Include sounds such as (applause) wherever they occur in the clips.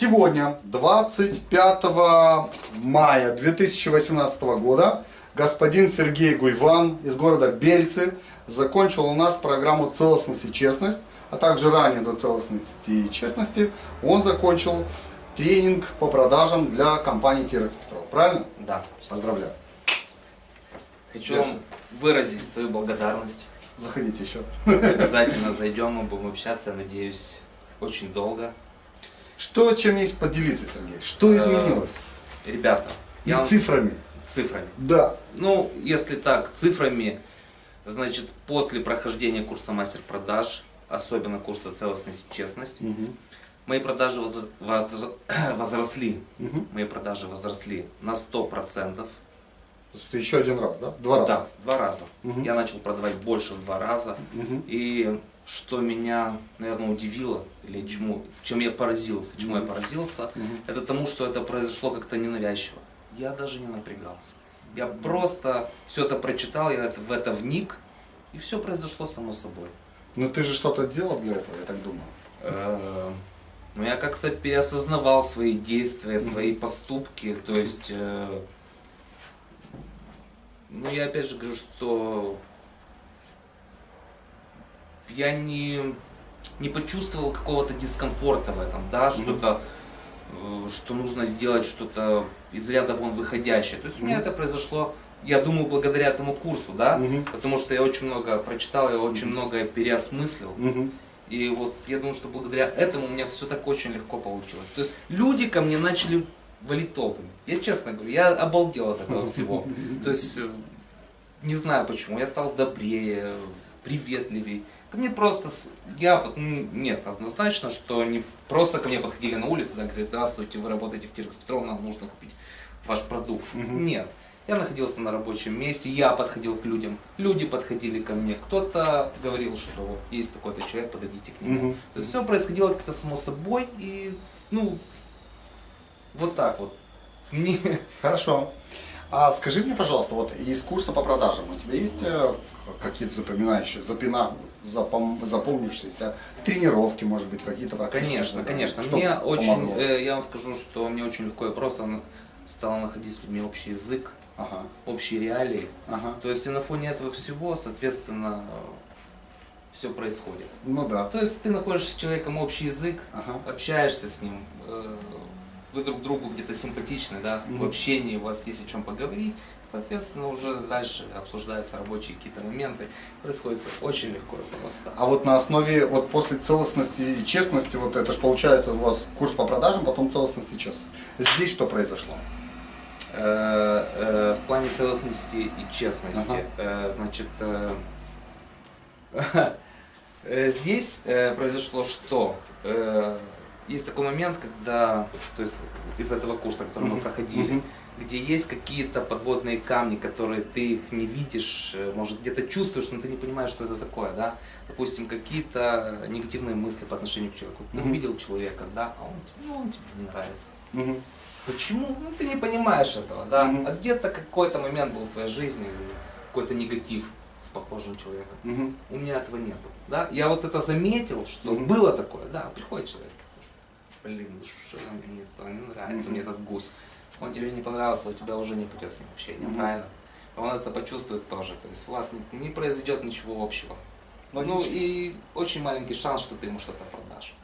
Сегодня, 25 мая 2018 года, господин Сергей Гуйван из города Бельцы закончил у нас программу «Целостность и честность», а также ранее до целостности и честности он закончил тренинг по продажам для компании Тирекс Петрол. Правильно? Да. Поздравляю. Хочу вам выразить свою благодарность. Заходите еще. Обязательно зайдем, мы будем общаться, я надеюсь, очень долго. Что, чем есть поделиться, Сергей? Что изменилось? Ребята, И вам- цифрами. цифрами. Да. Ну, если так, цифрами, значит, после прохождения курса мастер-продаж, особенно курса целостность и честность, Мгм. мои продажи воз- воз- (clears throat) возросли. Мгм. Мои продажи возросли на 100%. То есть еще один раз, да? Два раза. Да, два раза. Мгм. Я начал продавать больше в два раза. Мгм. И что меня, наверное, удивило, или чему, чем я поразился, чему я Мгм. поразился, Мгм. это тому, что это произошло как-то ненавязчиво. Я даже не напрягался. Я просто все это прочитал, я в это вник, и все произошло само собой. Но ты же что-то делал для этого, я так думаю. Э, Ну, я как-то переосознавал свои действия, свои поступки, то есть, э, ну, я опять же говорю, что я не, не почувствовал какого-то дискомфорта в этом, да, что-то, э, что нужно сделать что-то из ряда вон выходящее. То есть у меня это произошло, я думаю, благодаря этому курсу, да, потому что я очень много прочитал, я очень многое переосмыслил. И вот я думаю, что благодаря этому у меня все так очень легко получилось. То есть люди ко мне начали валить толпами. Я честно говорю, я обалдел от этого всего. То есть э, не знаю почему, я стал добрее, приветливее. Ко мне просто, я, м, нет, однозначно, что не просто ко мне подходили на улице, да, говорили, здравствуйте, вы работаете в Тирекс Петрол, нам нужно купить ваш продукт. Нет. Я находился на рабочем месте, я подходил к людям, люди подходили ко мне, кто-то говорил, что вот есть такой-то человек, подойдите к нему. Мгм. То есть все происходило как-то само собой и, ну, вот так вот. Мне, Хорошо. А скажи мне, пожалуйста, вот из курса по продажам у тебя есть э, какие-то запоминающие, запина, запом- запомнившиеся тренировки, может быть, какие-то конечно, конечно. Что Мне очень, помогло? э, я вам скажу, что мне очень легко и просто стало находить с людьми общий язык, Ага, общие реалии. ага. То есть и на фоне этого всего, соответственно, все происходит. Ну да. То есть ты находишь с человеком общий язык, Ага. общаешься с ним, э, вы друг другу где-то симпатичны, да, в Мгм. общении у вас есть о чем поговорить, соответственно, уже дальше обсуждаются рабочие какие-то моменты, происходит очень легко просто. А вот на основе, вот после целостности и честности, вот это же получается у вас курс по продажам, потом целостность и честность. Здесь что произошло? Э, э, в плане целостности и честности, Ага. э, значит, э, (laughs) э, здесь э, произошло что? Есть такой момент, когда, то есть из этого курса, который мы проходили, где есть какие-то подводные камни, которые ты их не видишь, э, может где-то чувствуешь, но ты не понимаешь, что это такое, да? Допустим, какие-то негативные мысли по отношению к человеку. Ты увидел человека, да, а он, ну, он тебе не нравится. Почему? Ну, ты не понимаешь этого, да? А где-то какой-то момент был в твоей жизни, какой-то негатив с похожим человеком. У меня этого нету, да? Я вот это заметил, что было такое, да, приходит человек, блин, ну что мне это не нравится, Мгм. мне этот гусь. Он тебе не понравился, у тебя уже не пойдет с ним общение, Мгм. правильно? Он это почувствует тоже, то есть у вас не, не произойдет ничего общего. Ну Логично. и очень маленький шанс, что ты ему что-то продашь.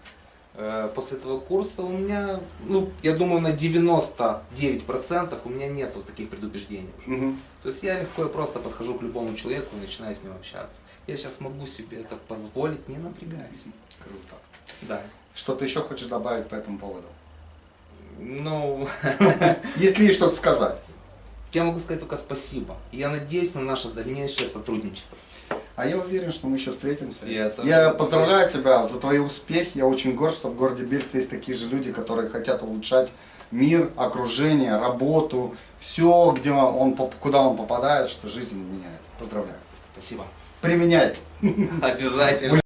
Э, После этого курса у меня, ну, я думаю, на 99% у меня нету таких предубеждений уже. Мгм. То есть я легко и просто подхожу к любому человеку и начинаю с ним общаться. Я сейчас могу себе это позволить, не напрягаясь. Круто. Да. Что ты еще хочешь добавить по этому поводу? Ну, (laughs) Если есть что-то сказать. я могу сказать только спасибо. Я надеюсь на наше дальнейшее сотрудничество. А я уверен, что мы еще встретимся. Я тоже я поздравляю тебя за твои успехи. Я очень горд, что в городе Бельце есть такие же люди, которые хотят улучшать мир, окружение, работу, все, где он, куда он попадает, что жизнь меняется. Поздравляю. Спасибо. Применяй. (laughs) Обязательно.